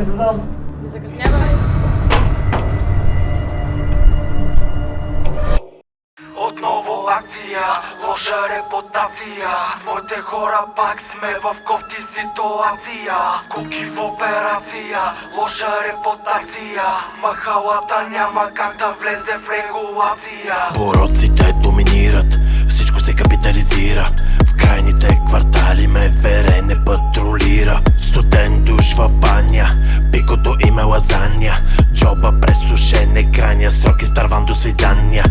Излизам. Не закъснявай. Отново акция, лоша репутация. Моите хора пак сме в кофти ситуация. Куки в операция, лоша репутация. Махалата няма как да влезе в регулация. Пороците доминират, всичко се капитализира. В крайните квартали свидания.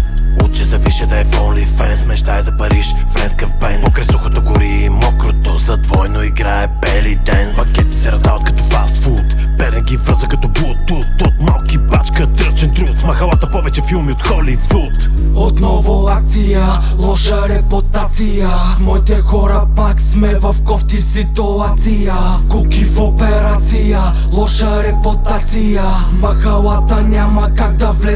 Уче за висше да е в OnlyFans, мечтая за Париж, френска в Бенц Покрай сухото гори и мокрото, за двойно играе бели денс Пакети се раздават като фастфуд, перен ги връза като Bluetooth. От малки бачка, тръчен труд, махалата повече филми от Холивуд. Отново акция, лоша репутация. С моите хора пак сме в кофти ситуация. Куки в операция, лоша репутация. Махалата няма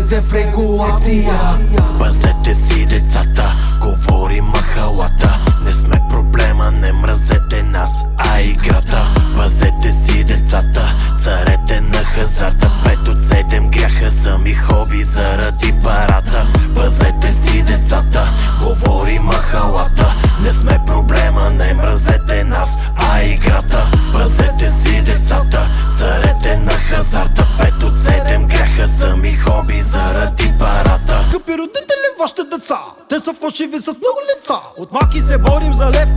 влезе в регулация. Пазете си децата, говори махалата. Не сме проблема, не мразете нас, а играта хоби заради парата Скъпи родители, вашите деца Те са фалшиви с много лица. От маки се борим за лев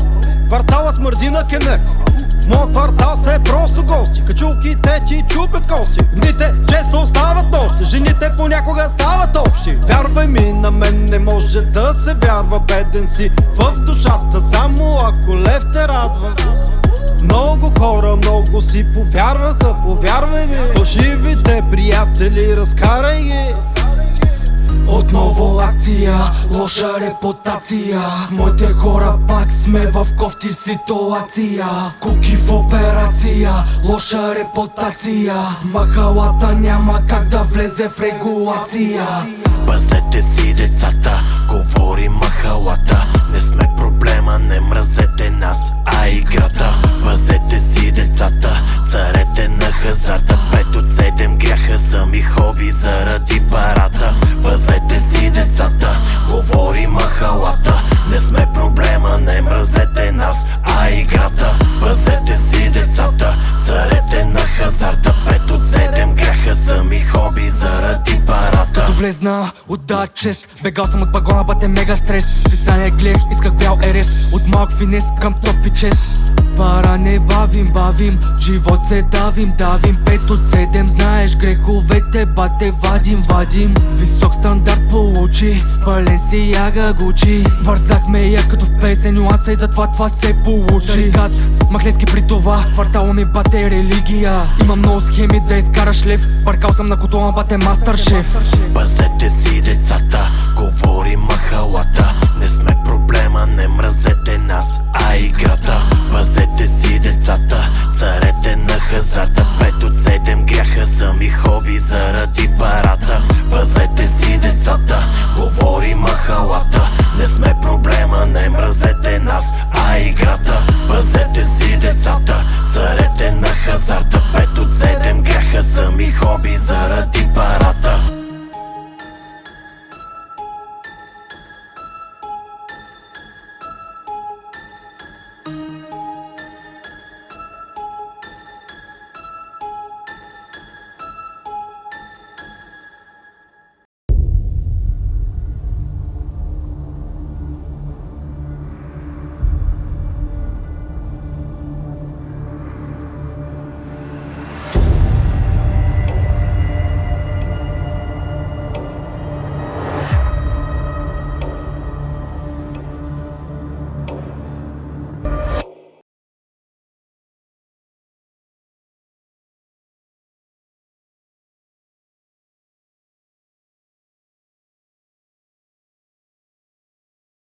Квартала смърди на кенев. В моя квартал сте просто гости Качулките ти чупят кости. Дните често стават нощи Жените понякога стават общи. Вярвай ми, на мен не може да се вярва Беден си в душата Само ако лев те радва много хора много си повярваха, повярвай ми. Фалшивите приятели, разкарай ги. Отново акция, лоша репутация. С моите хора пак сме в кофти ситуация. Куки в операция, лоша репутация. Махалата няма как да влезе в регулация Пазете си децата, говори махалата. Не сме проблема, не мразете нас, а играта. Пазете си децата, царете на хазарта. Пет от седем гряха са ми хоби заради влезна, отда чест Бегал съм от пагона, бате мега стрес. Списание гледах, исках бял ерес. От малък финес към топ и чест Пара не бавим, бавим. Живот се давим, давим. Пет от седем, знаеш греховете Бате вадим, вадим. Висок стандарт получи Пълен си яга гучи. Вързахме я като песен Нюанса и затова това се получи. Тарикат, махленски при това Квартала ми бате религия. Имам много схеми да изкараш лев. Паркал съм на котола, бате мастер шеф. Пазете си децата, говори махалата. Не сме мразете хазарта 5 от 7 гряха са ми хоби заради пара.